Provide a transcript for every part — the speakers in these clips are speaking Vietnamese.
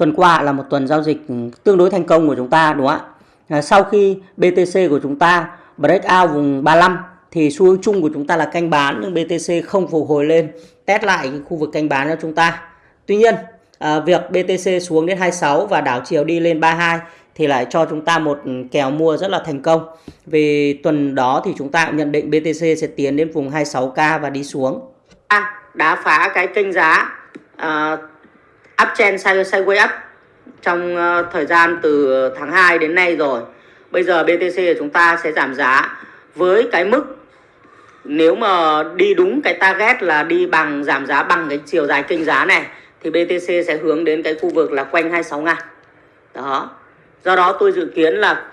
tuần qua là một tuần giao dịch tương đối thành công của chúng ta đúng không ạ? À, sau khi BTC của chúng ta break out vùng 35 thì xu hướng chung của chúng ta là canh bán nhưng BTC không phục hồi lên test lại khu vực canh bán cho chúng ta. Tuy nhiên à, việc BTC xuống đến 26 và đảo chiều đi lên 32 thì lại cho chúng ta một kèo mua rất là thành công. Vì tuần đó thì chúng ta nhận định BTC sẽ tiến đến vùng 26k và đi xuống. À, đã phá cái kênh giá à, uptrend sideways up trong ờ, thời gian từ tháng 2 đến nay rồi. Bây giờ BTC của chúng ta sẽ giảm giá với cái mức nếu mà đi đúng cái target là đi bằng, giảm giá bằng cái chiều dài kênh giá này, thì BTC sẽ hướng đến cái khu vực là quanh 26 ngàn. Đó. Do đó tôi dự kiến là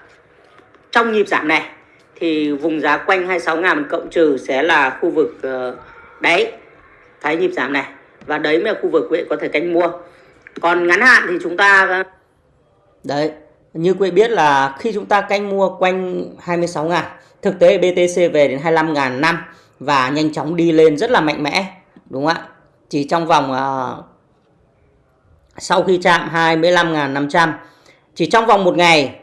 trong nhịp giảm này thì vùng giá quanh 26 ngàn cộng trừ sẽ là khu vực ờ, đáy cái nhịp giảm này và đấy mới là khu vực quý vị có thể canh mua còn ngắn hạn thì chúng ta đấy như quý vị biết là khi chúng ta canh mua quanh 26 ngàn thực tế BTC về đến 25 ngàn năm và nhanh chóng đi lên rất là mạnh mẽ đúng không ạ? Chỉ trong vòng uh, sau khi chạm 25.500 chỉ trong vòng một ngày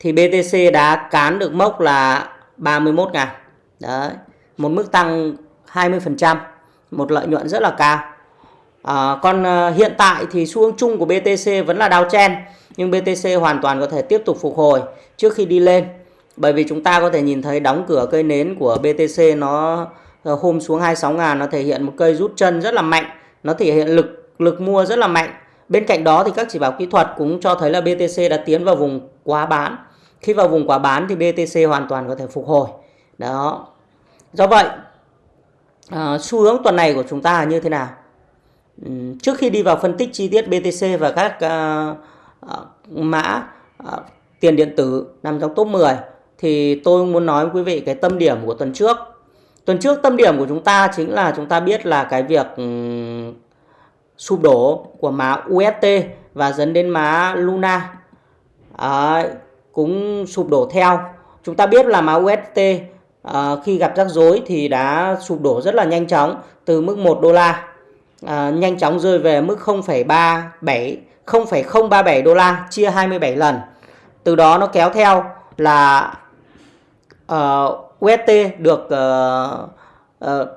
thì BTC đã cán được mốc là 31 ngàn. Đấy một mức tăng 20% một lợi nhuận rất là cao à, còn ờ, hiện tại thì xu hướng chung của BTC vẫn là downtrend nhưng BTC hoàn toàn có thể tiếp tục phục hồi trước khi đi lên. Bởi vì chúng ta có thể nhìn thấy đóng cửa cây nến của BTC nó ờ, hôm xuống 26 ngàn nó thể hiện một cây rút chân rất là mạnh nó thể hiện lực lực mua rất là mạnh. Bên cạnh đó thì các chỉ báo kỹ thuật cũng cho thấy là BTC đã tiến vào vùng quá bán. Khi vào vùng quá bán thì BTC hoàn toàn có thể phục hồi. Đó. Do vậy à, xu hướng tuần này của chúng ta là như thế nào? Trước khi đi vào phân tích chi tiết BTC và các uh, uh, mã uh, tiền điện tử nằm trong top 10 thì tôi muốn nói với quý vị cái tâm điểm của tuần trước. Tuần trước tâm điểm của chúng ta chính là chúng ta biết là cái việc um, sụp đổ của mã UST và dẫn đến má Luna. À, cũng sụp đổ theo. Chúng ta biết là má UST à, khi gặp rắc rối thì đã sụp đổ rất là nhanh chóng từ mức 1 đô la à, nhanh chóng rơi về mức 0,37 0,037 đô la chia 27 lần. Từ đó nó kéo theo là ờ, uh, UST được uh, uh,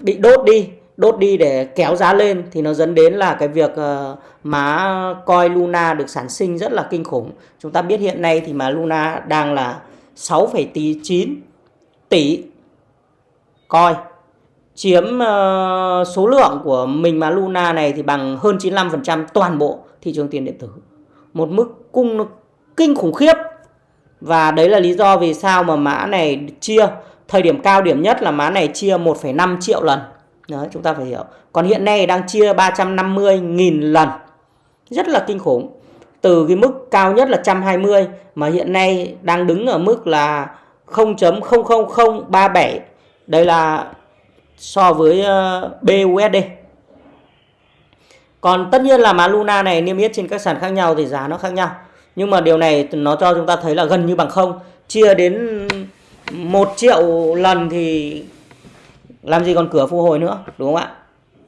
bị đốt đi đốt đi để kéo giá lên thì nó dẫn đến là cái việc uh, má coi Luna được sản sinh rất là kinh khủng. Chúng ta biết hiện nay thì mà Luna đang là 6,9 tỷ coi chiếm uh, số lượng của mình mà Luna này thì bằng hơn 95% toàn bộ thị trường tiền điện tử một mức cung nó kinh khủng khiếp và đấy là lý do vì sao mà mã này chia thời điểm cao điểm nhất là mã này chia 1,5 triệu lần. Đấy, chúng ta phải hiểu. Còn hiện nay đang chia 350.000 lần. Rất là kinh khủng. Từ cái mức cao nhất là 120 mà hiện nay đang đứng ở mức là 0.00037. Đây là so với ờ, BUSD. Còn tất nhiên là mã Luna này, niêm yết trên các sàn khác nhau thì giá nó khác nhau nhưng mà điều này nó cho chúng ta thấy là gần như bằng không chia đến một triệu lần thì làm gì còn cửa phục hồi nữa, đúng không ạ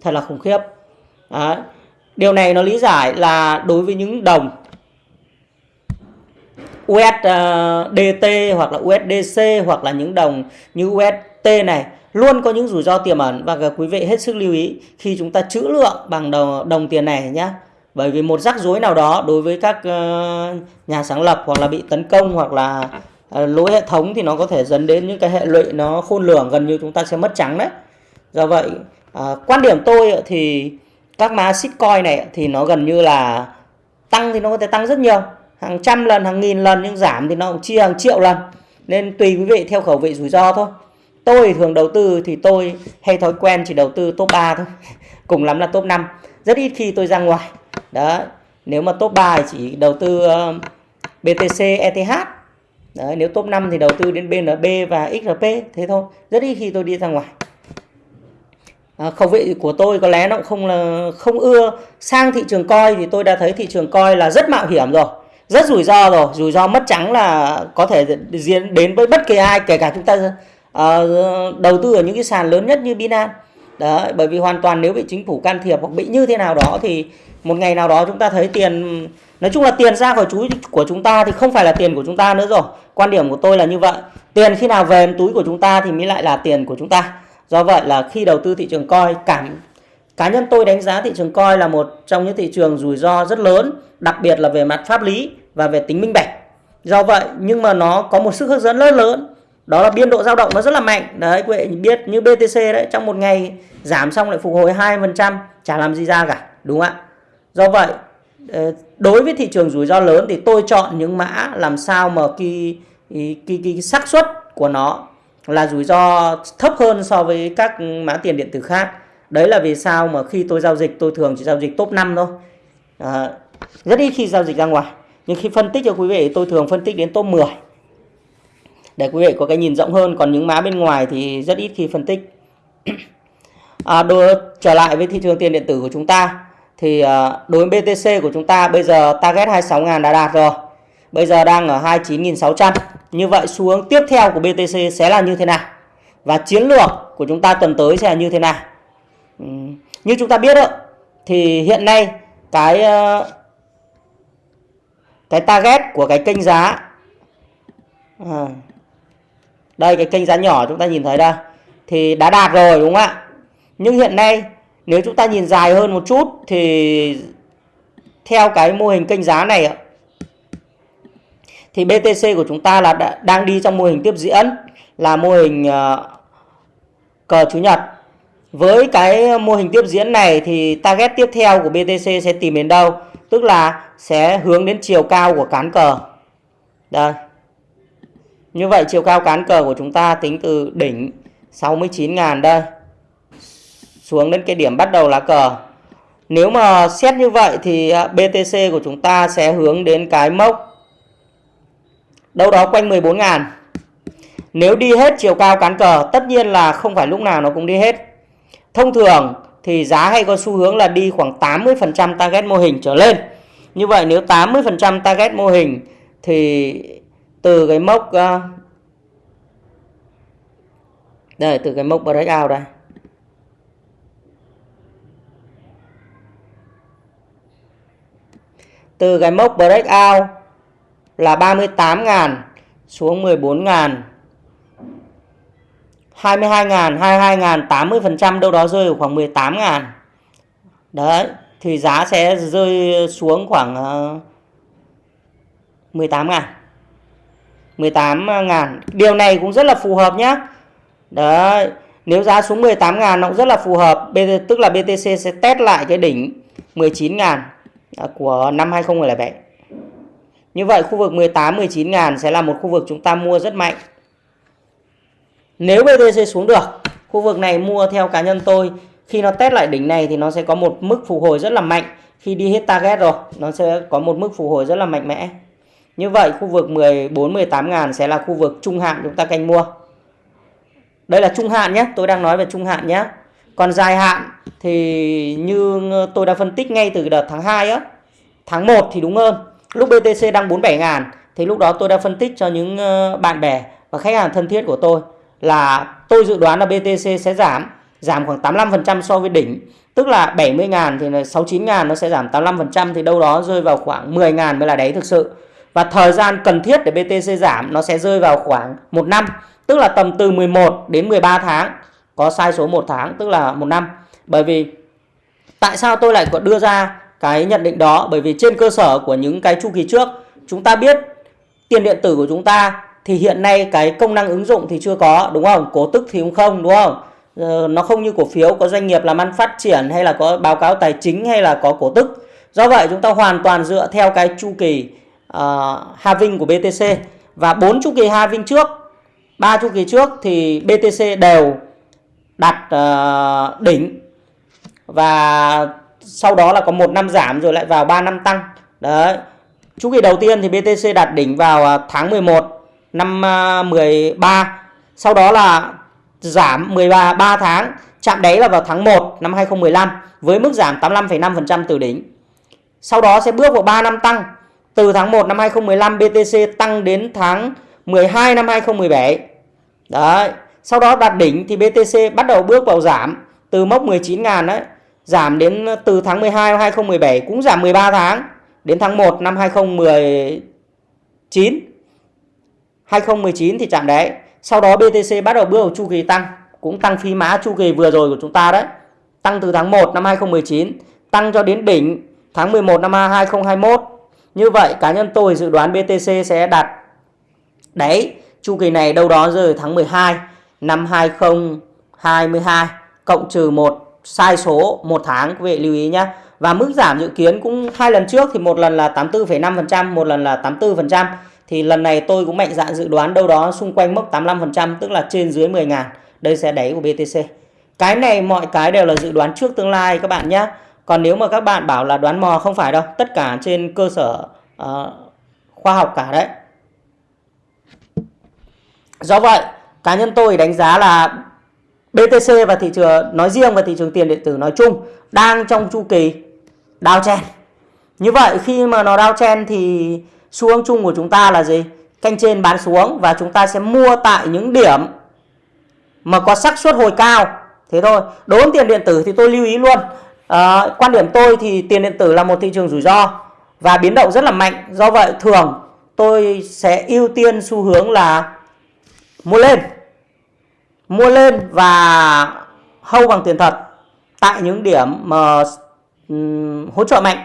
thật là khủng khiếp Đấy. điều này nó lý giải là đối với những đồng USDT ờ, hoặc là USDC hoặc là những đồng như UST này luôn có những rủi ro tiềm ẩn và quý vị hết sức lưu ý khi chúng ta trữ lượng bằng đồng, đồng tiền này nhé bởi vì một rắc rối nào đó đối với các ờ, nhà sáng lập hoặc là bị tấn công hoặc là ờ, lỗi hệ thống thì nó có thể dẫn đến những cái hệ lụy nó khôn lường gần như chúng ta sẽ mất trắng đấy. Do vậy ờ, quan điểm tôi thì các mã shitcoin này thì nó gần như là tăng thì nó có thể tăng rất nhiều. Hàng trăm lần hàng nghìn lần nhưng giảm thì nó cũng chia hàng triệu lần. Nên tùy quý vị theo khẩu vị rủi ro thôi tôi thường đầu tư thì tôi hay thói quen chỉ đầu tư top 3 thôi. Cùng lắm là top 5 rất ít khi tôi ra ngoài. Đó nếu mà top 3 thì chỉ đầu tư um, BTC ETH Đấy, nếu top 5 thì đầu tư đến BNB và XRP thế thôi. Rất ít khi tôi đi ra ngoài. À, khẩu vị của tôi có lẽ nó cũng không là không ưa. Sang thị trường coi thì tôi đã thấy thị trường coi là rất mạo hiểm rồi. Rất rủi ro rồi. Rủi ro mất trắng là có thể diễn đến với bất kỳ ai kể cả chúng ta uh, đầu tư ở những cái sàn lớn nhất như Binance Đấy, bởi vì hoàn toàn nếu bị chính phủ can thiệp hoặc bị như thế nào đó thì một ngày nào đó chúng ta thấy tiền nói chung là tiền ra khỏi túi của chúng ta thì không phải là tiền của chúng ta nữa rồi. Quan điểm của tôi là như vậy. Tiền khi nào về túi của chúng ta thì mới lại là tiền của chúng ta. Do vậy là khi đầu tư thị trường coi cảm cá nhân tôi đánh giá thị trường coi là một trong những thị trường rủi ro rất lớn, đặc biệt là về mặt pháp lý và về tính minh bạch. Do vậy nhưng mà nó có một sức hấp dẫn rất lớn đó là biên độ dao động nó rất là mạnh. Đấy quý vị biết như BTC đấy trong một ngày giảm xong lại phục hồi 2% chả làm gì ra cả đúng không ạ? Do vậy ờ, đối với thị trường rủi ro lớn thì tôi chọn những mã làm sao mà cái cái cái, cái xác suất của nó là rủi ro thấp hơn so với các mã tiền điện tử khác. Đấy là vì sao mà khi tôi giao dịch tôi thường chỉ giao dịch top 5 thôi. À, rất ít khi giao dịch ra ngoài. Nhưng khi phân tích cho quý vị tôi thường phân tích đến top 10 để quý vị có cái nhìn rộng hơn còn những mã bên ngoài thì rất ít khi phân tích. À, đối trở lại với thị trường tiền điện tử của chúng ta. Thì à, đối với BTC của chúng ta bây giờ target 26.000 đã đạt rồi. Bây giờ đang ở 29.600 như vậy xu hướng tiếp theo của BTC sẽ là như thế nào? Và chiến lược của chúng ta tuần tới sẽ là như thế nào? Như chúng ta biết đó, thì hiện nay cái à, cái target của cái kênh giá à, đây cái kênh giá nhỏ chúng ta nhìn thấy đây. Thì đã đạt rồi đúng không ạ? Nhưng hiện nay nếu chúng ta nhìn dài hơn một chút thì theo cái mô hình kênh giá này thì BTC của chúng ta là đã, đang đi trong mô hình tiếp diễn là mô hình uh, cờ chủ nhật. Với cái mô hình tiếp diễn này thì target tiếp theo của BTC sẽ tìm đến đâu? Tức là sẽ hướng đến chiều cao của cán cờ. Đây như vậy chiều cao cán cờ của chúng ta tính từ đỉnh 69.000 đây xuống đến cái điểm bắt đầu lá cờ. Nếu mà xét như vậy thì à, BTC của chúng ta sẽ hướng đến cái mốc đâu đó quanh 14.000. Nếu đi hết chiều cao cán cờ, tất nhiên là không phải lúc nào nó cũng đi hết. Thông thường thì giá hay có xu hướng là đi khoảng 80% target mô hình trở lên. Như vậy nếu 80% target mô hình thì từ cái mốc uh, đây từ cái mốc breakout đây. Từ cái mốc breakout là 38.000 xuống 14.000 22.000 22.000 80% đâu đó rơi ở khoảng 18.000 đấy thì giá sẽ rơi xuống khoảng ờ, 18.000 18.000 à, Điều này cũng rất là phù hợp nhé Đấy, Nếu giá xuống 18.000 nó cũng rất là phù hợp. Tức là BTC sẽ test lại cái đỉnh 19.000 à, Của năm 2007 Như vậy khu vực 18-19 ngàn Sẽ là một khu vực chúng ta mua rất mạnh. Nếu BTC xuống được, Khu vực này mua theo cá nhân tôi, Khi nó test lại đỉnh này thì nó sẽ có một mức phục hồi rất là mạnh. Khi đi hết target rồi, Nó sẽ có một mức phục hồi rất là mạnh mẽ như vậy khu vực 14-18 ngàn sẽ là khu vực trung hạn chúng ta canh mua. Đây là trung hạn nhé, tôi đang nói về trung hạn nhé. Còn dài hạn thì như tôi đã phân tích ngay từ đợt tháng 2 á, tháng 1 thì đúng hơn. Lúc BTC đang 47 ngàn thì lúc đó tôi đã phân tích cho những ờ, bạn bè và khách hàng thân thiết của tôi là tôi dự đoán là BTC sẽ giảm, giảm khoảng 85% so với đỉnh. Tức là 70 ngàn thì 69 ngàn nó sẽ giảm 85% thì đâu đó rơi vào khoảng 10 ngàn mới là đáy thực sự và thời gian cần thiết để BTC giảm nó sẽ rơi vào khoảng 1 năm, tức là tầm từ 11 đến 13 tháng. Có sai số 1 tháng, tức là một năm. Bởi vì tại sao tôi lại có đưa ra cái nhận định đó? Bởi vì trên cơ sở của những cái chu kỳ trước, chúng ta biết tiền điện tử của chúng ta thì hiện nay cái công năng ứng dụng thì chưa có, đúng không? Cổ tức thì cũng không, đúng không? Ờ, nó không như cổ phiếu, có doanh nghiệp làm ăn phát triển hay là có báo cáo tài chính hay là có cổ tức. Do vậy chúng ta hoàn toàn dựa theo cái chu kỳ uh, halving của BTC và bốn chu kỳ halving trước ba chu kỳ trước thì BTC đều đặt uh, đỉnh. Và sau đó là có một năm giảm rồi lại vào 3 năm tăng. Đấy. Chu kỳ đầu tiên thì BTC đạt đỉnh vào ờ, tháng 11 năm 13 sau đó là giảm 13 3 tháng chạm đáy là vào tháng 1 năm 2015 với mức giảm 85,5% từ đỉnh. Sau đó sẽ bước vào 3 năm tăng từ tháng 1 năm 2015 BTC tăng đến tháng 12 năm 2017. Đấy. Sau đó đạt đỉnh thì BTC bắt đầu bước vào giảm từ mốc 19.000 đấy giảm đến từ tháng 12 năm 2017 cũng giảm 13 tháng, đến tháng 1 năm 2019 2019 thì chạm đáy, sau đó BTC bắt đầu bước vào chu kỳ tăng, cũng tăng phi mã chu kỳ vừa rồi của chúng ta đấy tăng từ tháng 1 năm 2019 tăng cho đến đỉnh tháng 11 năm 2021 như vậy cá nhân tôi dự đoán BTC sẽ đạt đáy chu kỳ này đâu đó rơi tháng 12 năm 2022 cộng trừ một sai số một tháng quý vị lưu ý nhé và mức giảm dự kiến cũng hai lần trước thì một lần là 84,5% một lần là 84% thì lần này tôi cũng mạnh dạn dự đoán đâu đó xung quanh mốc 85% tức là trên dưới 10 ngàn. Đây sẽ đáy của BTC cái này mọi cái đều là dự đoán trước tương lai các bạn nhé còn nếu mà các bạn bảo là đoán mò không phải đâu tất cả trên cơ sở uh, khoa học cả đấy. Do vậy cá nhân tôi đánh giá là BTC và thị trường nói riêng và thị trường tiền điện tử nói chung đang trong chu kỳ downtrend như vậy khi mà nó downtrend thì xu hướng chung của chúng ta là gì? Canh trên bán xuống và chúng ta sẽ mua tại những điểm mà có xác suất hồi cao. Thế thôi đối với tiền điện tử thì tôi lưu ý luôn à, quan điểm tôi thì tiền điện tử là một thị trường rủi ro và biến động rất là mạnh do vậy thường tôi sẽ ưu tiên xu hướng là mua lên mua lên và hâu bằng tiền thật tại những điểm mà um, hỗ trợ mạnh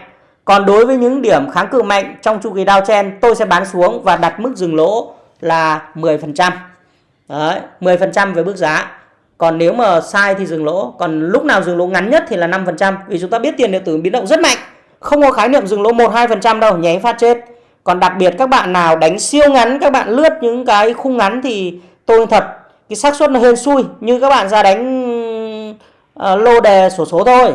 còn đối với những điểm kháng cự mạnh trong chu kỳ downtrend tôi sẽ bán xuống và đặt mức dừng lỗ là 10%. Đấy, 10% về bước giá. Còn nếu mà sai thì dừng lỗ, còn lúc nào dừng lỗ ngắn nhất thì là 5% vì chúng ta biết tiền điện tử biến động rất mạnh. Không có khái niệm dừng lỗ 1 2% đâu, nháy phát chết. Còn đặc biệt các bạn nào đánh siêu ngắn, các bạn lướt những cái khung ngắn thì tôi thật cái xác suất nó hên xui như các bạn ra đánh uh, lô đề sổ số thôi.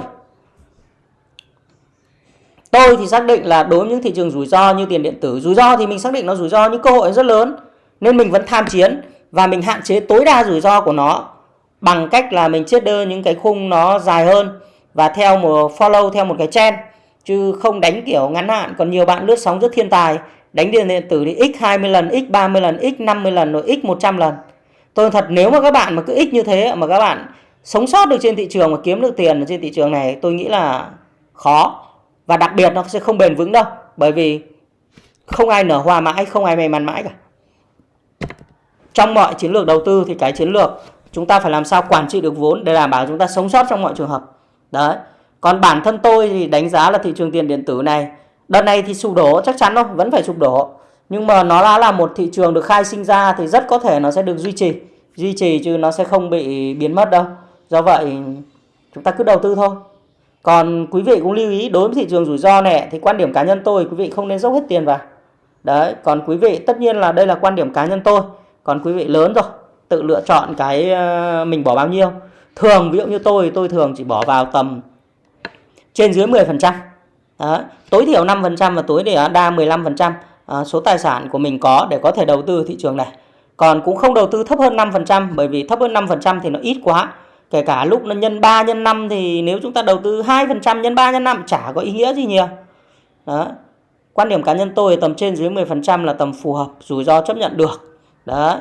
Tôi thì xác định là đối với những thị trường rủi ro như tiền điện tử, rủi ro thì mình xác định nó rủi ro nhưng cơ hội rất lớn nên mình vẫn tham chiến và mình hạn chế tối đa rủi ro của nó bằng cách là mình chiết đơn những cái khung nó dài hơn và theo một, follow theo một cái trend. Chứ không đánh kiểu ngắn hạn. Còn nhiều bạn lướt sóng rất thiên tài. Đánh điện điện tử thì x 20 lần, x 30 lần, x 50 lần rồi x 100 lần. Tôi thật, nếu mà các bạn mà cứ x như thế mà các bạn sống sót được trên thị trường và kiếm được tiền ở trên thị trường này, tôi nghĩ là khó. Và đặc biệt nó sẽ không bền vững đâu. Bởi vì không ai nở hoa mãi, không ai may mắn mãi cả. Trong mọi chiến lược đầu tư thì cái chiến lược chúng ta phải làm sao quản trị được vốn để đảm bảo chúng ta sống sót trong mọi trường hợp. Đấy. Còn bản thân tôi thì đánh giá là thị trường tiền điện tử này đợt này thì sụp đổ chắc chắn thôi vẫn phải sụp đổ. Nhưng mà nó đã là một thị trường được khai sinh ra thì rất có thể nó sẽ được duy trì. Duy trì chứ nó sẽ không bị biến mất đâu. Do vậy chúng ta cứ đầu tư thôi. Còn quý vị cũng lưu ý đối với thị trường rủi ro này thì quan điểm cá nhân tôi quý vị không nên dốc hết tiền vào. Đấy, còn quý vị tất nhiên là đây là quan điểm cá nhân tôi. Còn quý vị lớn rồi, tự lựa chọn cái ờ, mình bỏ bao nhiêu. Thường ví dụ như tôi, tôi thường chỉ bỏ vào tầm trên dưới 10 phần trăm tối thiểu 5 phần trăm và tối thiểu đa 15 phần trăm ờ, số tài sản của mình có để có thể đầu tư thị trường này. Còn cũng không đầu tư thấp hơn 5 phần trăm bởi vì thấp hơn 5 phần trăm thì nó ít quá kể cả lúc nó nhân 3 nhân 5 thì nếu chúng ta đầu tư 2 phần trăm nhân 3 nhân 5 chả có ý nghĩa gì nhiều. Đó. Quan điểm cá nhân tôi tầm trên dưới 10 phần trăm là tầm phù hợp, rủi ro chấp nhận được. Đó.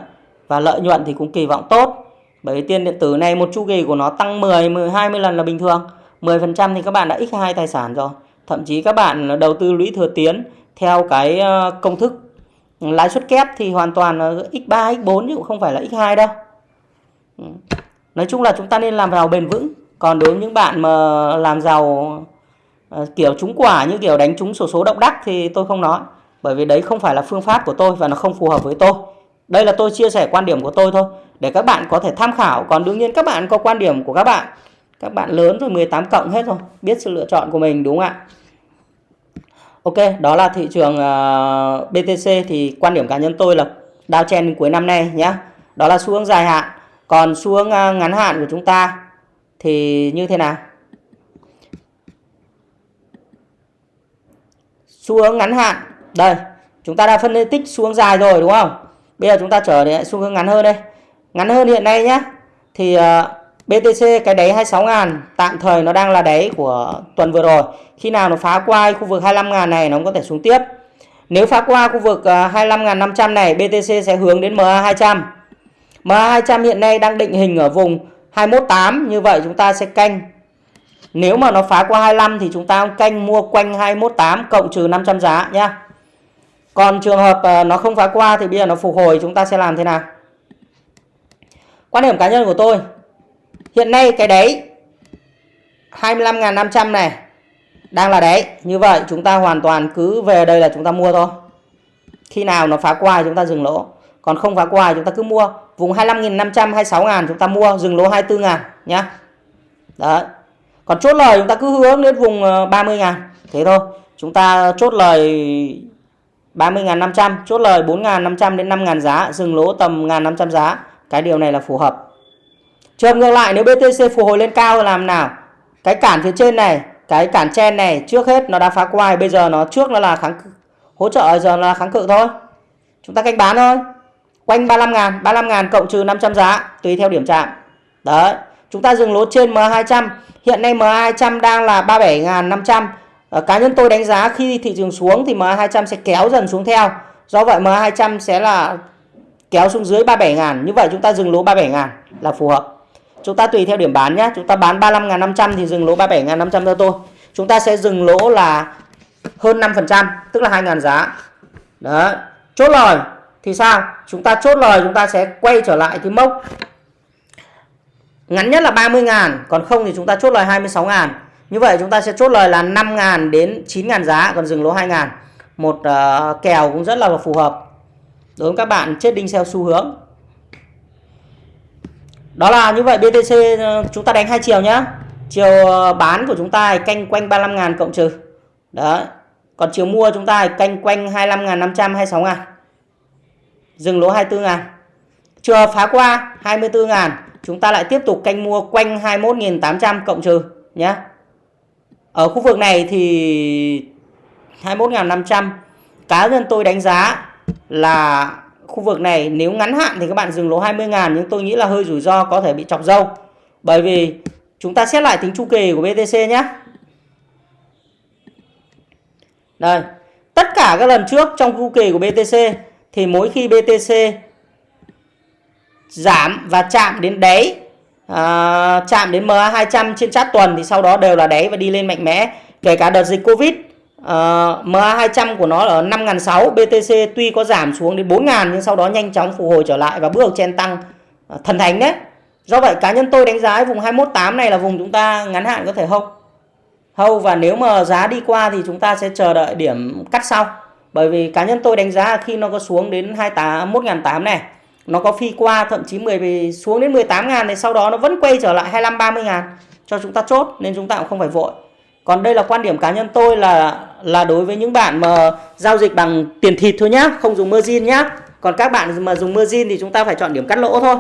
Và lợi nhuận thì cũng kỳ vọng tốt. Bởi vì tiền điện tử này một chu kỳ của nó tăng 10, 10 20 lần là bình thường. 10% thì các bạn đã x2 tài sản rồi. Thậm chí các bạn đầu tư lũy thừa tiến theo cái ờ, công thức lãi suất kép thì hoàn toàn x3, x4 chứ cũng không phải là x2 đâu. Ừ. Nói chung là chúng ta nên làm giàu bền vững. Còn đối với những bạn mà làm giàu ờ, kiểu trúng quả như kiểu đánh trúng sổ số, số động đắc thì tôi không nói. Bởi vì đấy không phải là phương pháp của tôi và nó không phù hợp với tôi. Đây là tôi chia sẻ quan điểm của tôi thôi. Để các bạn có thể tham khảo. Còn đương nhiên các bạn có quan điểm của các bạn. Các bạn lớn rồi 18 cộng hết rồi. Biết sự lựa chọn của mình đúng không ạ? Ok, đó là thị trường ờ, uh, BTC thì quan điểm cá nhân tôi là downtrend cuối năm nay nhé. Đó là xu hướng dài hạn còn xu hướng uh, ngắn hạn của chúng ta thì như thế nào? Xu hướng ngắn hạn. Đây, chúng ta đã phân tích xu hướng dài rồi đúng không? Bây giờ chúng ta trở lại xu hướng ngắn hơn đây. Ngắn hơn hiện nay nhé. Thì ờ, uh, BTC cái đáy 26 ngàn tạm thời nó đang là đáy của tuần vừa rồi. Khi nào nó phá qua khu vực 25 ngàn này nó có thể xuống tiếp. Nếu phá qua khu vực ờ, uh, 25.500 này BTC sẽ hướng đến MA200 MA200 hiện nay đang định hình ở vùng 218 như vậy chúng ta sẽ canh nếu mà nó phá qua 25 thì chúng ta canh mua quanh 218 cộng trừ 500 giá nhé còn trường hợp ờ, nó không phá qua thì bây giờ nó phục hồi chúng ta sẽ làm thế nào? Quan điểm cá nhân của tôi hiện nay cái đáy 25.500 này đang là đáy Như vậy chúng ta hoàn toàn cứ về đây là chúng ta mua thôi. Khi nào nó phá qua chúng ta dừng lỗ. Còn không phá qua chúng ta cứ mua. Vùng 25.500, 26.000 chúng ta mua dừng lỗ 24.000 nhá. Đấy. Còn chốt lời chúng ta cứ hướng đến vùng ờ, 30.000 Thế thôi. Chúng ta chốt lời 30.500, chốt lời 4.500 đến 5.000 giá, dừng lỗ tầm 1.500 giá. Cái điều này là phù hợp. Trường ngược lại nếu BTC phục hồi lên cao làm nào? Cái cản phía trên này, cái cản chen này trước hết nó đã phá qua, bây giờ nó trước nó là kháng hỗ trợ giờ là kháng cự thôi. Chúng ta canh bán thôi. Quanh 35 ngàn, 35 ngàn cộng trừ 500 giá tùy theo điểm chạm. Đấy, chúng ta dừng lỗ trên M200 Hiện nay M200 đang là 37.500 ờ, Cá nhân tôi đánh giá khi thị trường xuống thì MA200 sẽ kéo dần xuống theo. Do vậy MA200 sẽ là kéo xuống dưới 37.000 Như vậy chúng ta dừng lỗ 37.000 là phù hợp. Chúng ta tùy theo điểm bán nhé Chúng ta bán 35.500 thì dừng lỗ 37.500 cho tôi. Chúng ta sẽ dừng lỗ là hơn 5% Tức là 2.000 giá. Đó Chốt lời. Thì sao? Chúng ta chốt lời chúng ta sẽ quay trở lại cái mốc Ngắn nhất là 30.000 Còn không thì chúng ta chốt lời 26.000 như vậy chúng ta sẽ chốt lời là 5.000 đến 9.000 giá Còn dừng lỗ 2.000. Một uh, kèo cũng rất là phù hợp Đối với các bạn chết đinh theo xu hướng Đó là như vậy BTC ờ, chúng ta đánh hai chiều nhá Chiều ờ, bán của chúng ta canh quanh 35.000 cộng trừ Đấy Còn chiều mua chúng ta canh quanh 25.500 26.000. Dừng lỗ 24.000. Chưa phá qua 24.000, chúng ta lại tiếp tục canh mua quanh 21.800 cộng trừ nhé. Ở khu vực này thì 21.500 cá nhân tôi đánh giá là khu vực này nếu ngắn hạn thì các bạn dừng lỗ 20.000 nhưng tôi nghĩ là hơi rủi ro có thể bị chọc dâu. Bởi vì chúng ta xét lại tính chu kỳ của BTC nhé. Đây, tất cả các lần trước trong chu kỳ của BTC thì mỗi khi BTC giảm và chạm đến đáy à, chạm đến MA200 trên chart tuần thì sau đó đều là đáy và đi lên mạnh mẽ. Kể cả đợt dịch Covid ờ, à, MA200 của nó ở 5.600 BTC tuy có giảm xuống đến 4.000 nhưng sau đó nhanh chóng phục hồi trở lại và bước đầu chen tăng à, thần thánh đấy. Do vậy cá nhân tôi đánh giá vùng 218 này là vùng chúng ta ngắn hạn có thể hâu. Hâu và nếu mà giá đi qua thì chúng ta sẽ chờ đợi điểm cắt sau. Bởi vì cá nhân tôi đánh giá khi nó có xuống đến 28 1.800 này nó có phi qua thậm chí 10 xuống đến 18 ngàn thì sau đó nó vẫn quay trở lại 25 30 ngàn cho chúng ta chốt nên chúng ta cũng không phải vội. Còn đây là quan điểm cá nhân tôi là là đối với những bạn mà giao dịch bằng tiền thịt thôi nhá không dùng margin nhá. Còn các bạn mà dùng margin thì chúng ta phải chọn điểm cắt lỗ thôi.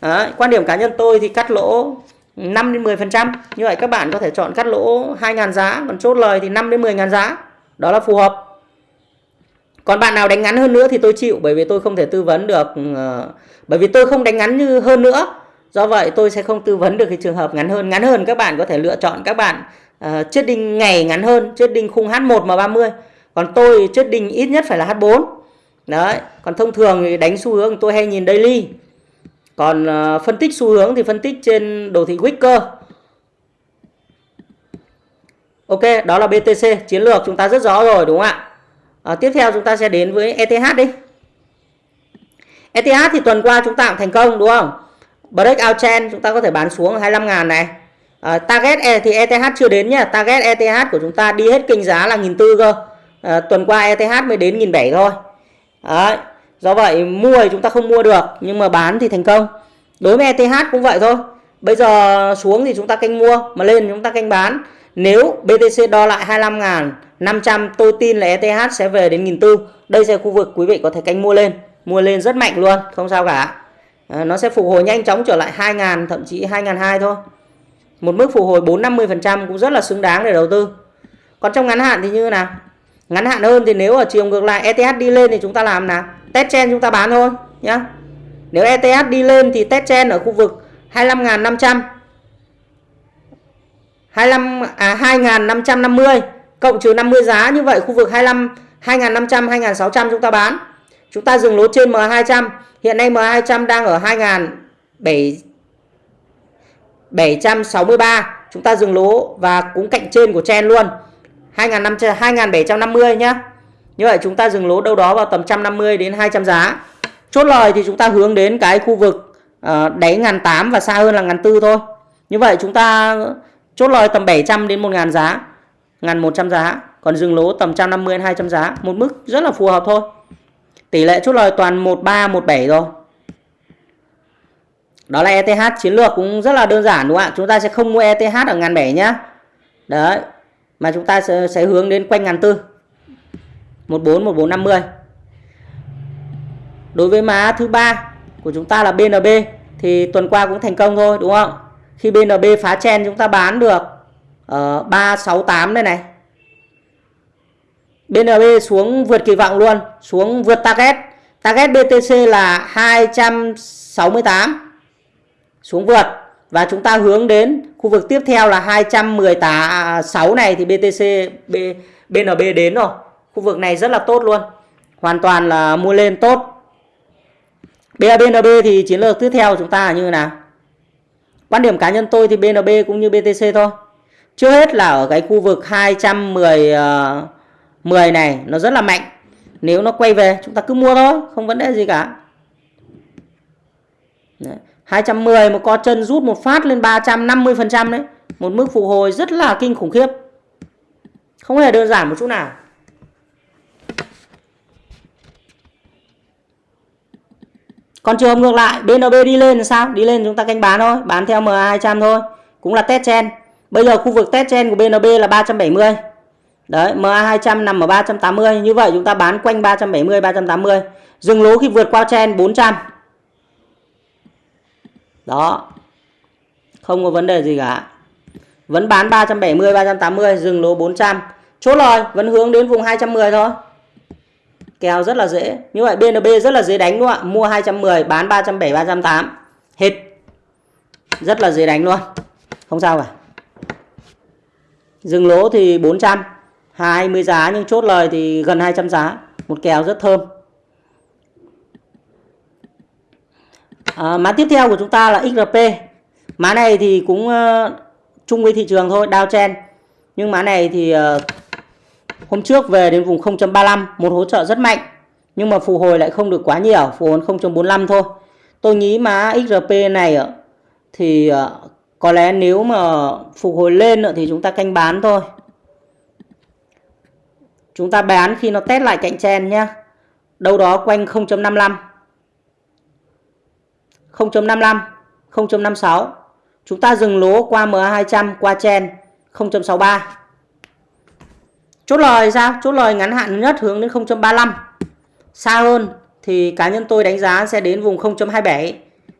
Đấy, quan điểm cá nhân tôi thì cắt lỗ 5 đến 10 phần trăm. Như vậy các bạn có thể chọn cắt lỗ 2.000 giá còn chốt lời thì 5 đến 10.000 giá. Đó là phù hợp còn bạn nào đánh ngắn hơn nữa thì tôi chịu bởi vì tôi không thể tư vấn được ừ, bởi vì tôi không đánh ngắn như hơn nữa. Do vậy tôi sẽ không tư vấn được cái trường hợp ngắn hơn. Ngắn hơn các bạn có thể lựa chọn các bạn uh, chết đinh ngày ngắn hơn chết đinh khung H1 mà 30 còn tôi chết đinh ít nhất phải là H4 đấy còn thông thường thì đánh xu hướng tôi hay nhìn daily. Còn uh, phân tích xu hướng thì phân tích trên đồ thị Wicker Ok đó là BTC chiến lược chúng ta rất rõ rồi đúng không ạ? À, tiếp theo chúng ta sẽ đến với ETH đi. ETH thì tuần qua chúng ta cũng thành công đúng không? Breakout trend chúng ta có thể bán xuống 25 ngàn này. À, target e thì ETH chưa đến nhá. Target ETH của chúng ta đi hết kinh giá là 1.400 cơ. À, tuần qua ETH mới đến 1.700 thôi. Đấy. do vậy mua thì chúng ta không mua được nhưng mà bán thì thành công. Đối với ETH cũng vậy thôi. Bây giờ xuống thì chúng ta canh mua mà lên chúng ta canh bán nếu BTC đo lại 25.500, tôi tin là ETH sẽ về đến 1.400 đây sẽ khu vực quý vị có thể canh mua lên. Mua lên rất mạnh luôn không sao cả. À, nó sẽ phục hồi nhanh chóng trở lại 2.000 thậm chí 2.200 thôi. Một mức phục hồi 4-50% cũng rất là xứng đáng để đầu tư. Còn trong ngắn hạn thì như thế nào? Ngắn hạn hơn thì nếu ở chiều ngược lại ETH đi lên thì chúng ta làm nào? Test chen chúng ta bán thôi nhá. Nếu ETH đi lên thì test chen ở khu vực 25.500 25 à 2550 cộng trừ 50 giá, như vậy khu vực 25 2500 2600 chúng ta bán. Chúng ta dừng lỗ trên M200. Hiện nay M200 đang ở 2007 763 chúng ta dừng lỗ và cũng cạnh trên của chen luôn 2500 2750 nhá. Như vậy chúng ta dừng lỗ đâu đó vào tầm 150 đến 200 giá. Chốt lời thì chúng ta hướng đến cái khu vực ờ, đáy ngàn tám và xa hơn là ngàn tư thôi. Như vậy chúng ta chốt lời tầm 700 đến 1000 giá, 1100 giá, còn dừng lỗ tầm 150 đến 200 giá, một mức rất là phù hợp thôi. Tỷ lệ chốt lời toàn 13 17 rồi. Đó là ETH chiến lược cũng rất là đơn giản đúng không ạ? Chúng ta sẽ không mua ETH ở ngàn bảy nhá. Đấy. Mà chúng ta sẽ, sẽ hướng đến quanh ngàn tư. 14 1450. Đối với má thứ ba của chúng ta là BNB thì tuần qua cũng thành công thôi đúng không? Khi BNB phá chen chúng ta bán được ờ, ở 368 đây này. BNB xuống vượt kỳ vọng luôn, xuống vượt target. Target BTC là 268 xuống vượt và chúng ta hướng đến khu vực tiếp theo là 216 này thì BTC B, BNB đến rồi. Khu vực này rất là tốt luôn. Hoàn toàn là mua lên tốt. BNB thì chiến lược tiếp theo của chúng ta là như thế nào? Quan điểm cá nhân tôi thì BNB cũng như BTC thôi. Trước hết là ở cái khu vực 210 uh, 10 này nó rất là mạnh. Nếu nó quay về chúng ta cứ mua thôi, không vấn đề gì cả. Đấy. 210 một co chân rút một phát lên 350% đấy. Một mức phục hồi rất là kinh khủng khiếp. Không hề đơn giản một chút nào. Còn trường hợp ngược lại, BNB đi lên thì sao? Đi lên chúng ta canh bán thôi, bán theo MA200 thôi. Cũng là test chen. Bây giờ khu vực test chen của BNB là 370. Đấy, MA200 nằm ở 380. Như vậy chúng ta bán quanh 370, 380. Dừng lỗ khi vượt qua chen 400 đó không có vấn đề gì cả vẫn bán 370 380 dừng lỗ 400 chốt lời vẫn hướng đến vùng 210 thôi kèo rất là dễ. Như vậy BNB rất là dễ đánh đúng không ạ. Mua 210 bán 370 308 hết. Rất là dễ đánh luôn. Không sao cả. Dừng lỗ thì 400 20 giá nhưng chốt lời thì gần 200 giá. Một kèo rất thơm. À, mã tiếp theo của chúng ta là XRP mã này thì cũng uh, chung với thị trường thôi downtrend. Nhưng mã này thì uh, hôm trước về đến vùng 0.35 một hỗ trợ rất mạnh. Nhưng mà phục hồi lại không được quá nhiều phục hồi 0.45 thôi. Tôi nghĩ mà XRP này thì ờ, có lẽ nếu mà phục hồi lên thì chúng ta canh bán thôi. Chúng ta bán khi nó test lại cạnh chen nhé đâu đó quanh 0.55 0.55, 0.56. Chúng ta dừng lỗ qua MA200 qua chen 0.63. Chốt lời sao? Chốt lời ngắn hạn nhất hướng đến 0.35. Xa hơn thì cá nhân tôi đánh giá sẽ đến vùng 0.27.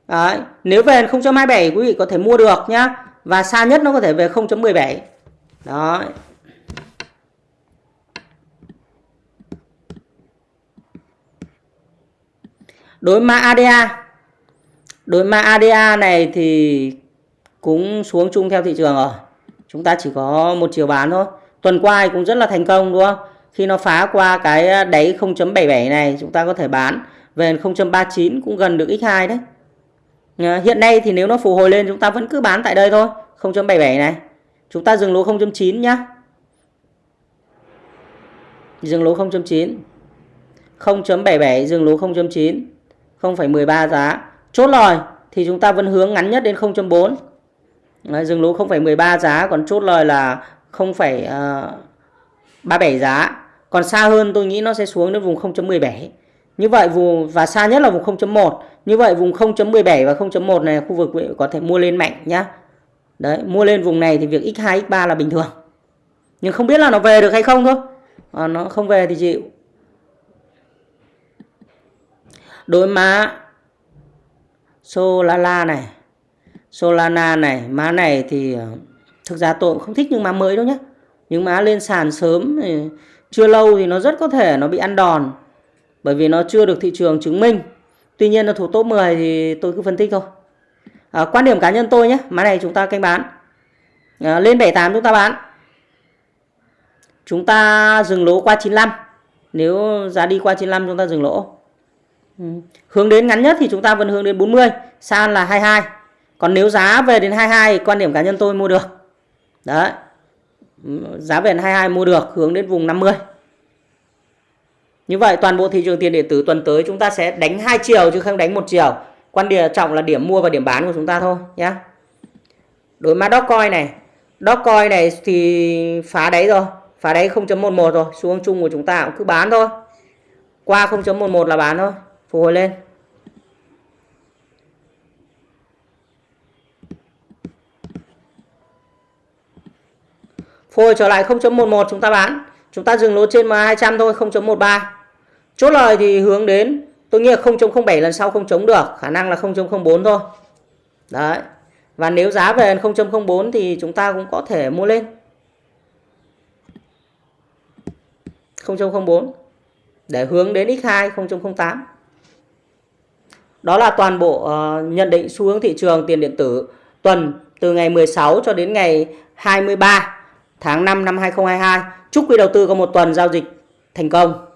Đấy. Nếu về 0.27 quý vị có thể mua được nhá. Và xa nhất nó có thể về 0.17. Đó. Đối mã ADA Đối mã ADA này thì cũng xuống chung theo thị trường rồi. Chúng ta chỉ có một chiều bán thôi. Tuần qua cũng rất là thành công đúng không? Khi nó phá qua cái à, đáy 0.77 này chúng ta có thể bán về 0.39 cũng gần được x2 đấy. Hiện nay thì nếu nó phục hồi lên chúng ta vẫn cứ bán tại đây thôi. 0.77 này. Chúng ta dừng lỗ 0.9 nhá. Dừng lỗ 0.9. 0.77 dừng lỗ 0.9. 0,13 giá chốt lời thì chúng ta vẫn hướng ngắn nhất đến 0.4 Đấy, dừng lỗ 0,13 giá còn chốt lời là 0,37 ờ, giá. Còn xa hơn tôi nghĩ nó sẽ xuống đến vùng 0.17 như vậy vùng và xa nhất là vùng 0.1 như vậy vùng 0.17 và 0.1 này khu vực có thể mua lên mạnh nhá. Đấy mua lên vùng này thì việc x2 x3 là bình thường. Nhưng không biết là nó về được hay không thôi. À, nó không về thì chịu. Đối má Solana này. Solana này má này thì ờ, thực ra tôi cũng không thích những má mới đâu nhé những má lên sàn sớm thì chưa lâu thì nó rất có thể nó bị ăn đòn bởi vì nó chưa được thị trường chứng minh. Tuy nhiên là thủ top 10 thì tôi cứ phân tích thôi. À, quan điểm cá nhân tôi nhé má này chúng ta canh bán. À, lên 78 chúng ta bán. Chúng ta dừng lỗ qua 95 nếu giá đi qua 95 chúng ta dừng lỗ. Ừ. Hướng đến ngắn nhất thì chúng ta vẫn hướng đến 40, san là 22. Còn nếu giá về đến 22 quan điểm cá nhân tôi mua được. Đấy. Giá về 22 mua được hướng đến vùng 50. Như vậy toàn bộ thị trường tiền điện tử tuần tới chúng ta sẽ đánh hai chiều chứ không đánh một chiều. Quan điểm trọng là điểm mua và điểm bán của chúng ta thôi nhé. Đối mã Dogecoin này, Dogecoin này thì phá đáy rồi, phá đáy 0.11 rồi, Xuống chung của chúng ta cũng cứ bán thôi. Qua 0.11 là bán thôi, phục hồi lên. Phôi trở lại 0.11 chúng ta bán. Chúng ta dừng lỗ trên MA200 thôi 0.13. Chốt lời thì hướng đến tôi nghĩ là 0.07 lần sau không chống được, khả năng là 0.04 thôi. Đấy. Và nếu giá về 0.04 thì chúng ta cũng có thể mua lên. 0.04 để hướng đến x2 0.08. Đó là toàn bộ uh, nhận định xu hướng thị trường tiền điện tử tuần từ ngày 16 cho đến ngày 23 tháng 5 năm 2022. Chúc quý đầu tư có một tuần giao dịch thành công.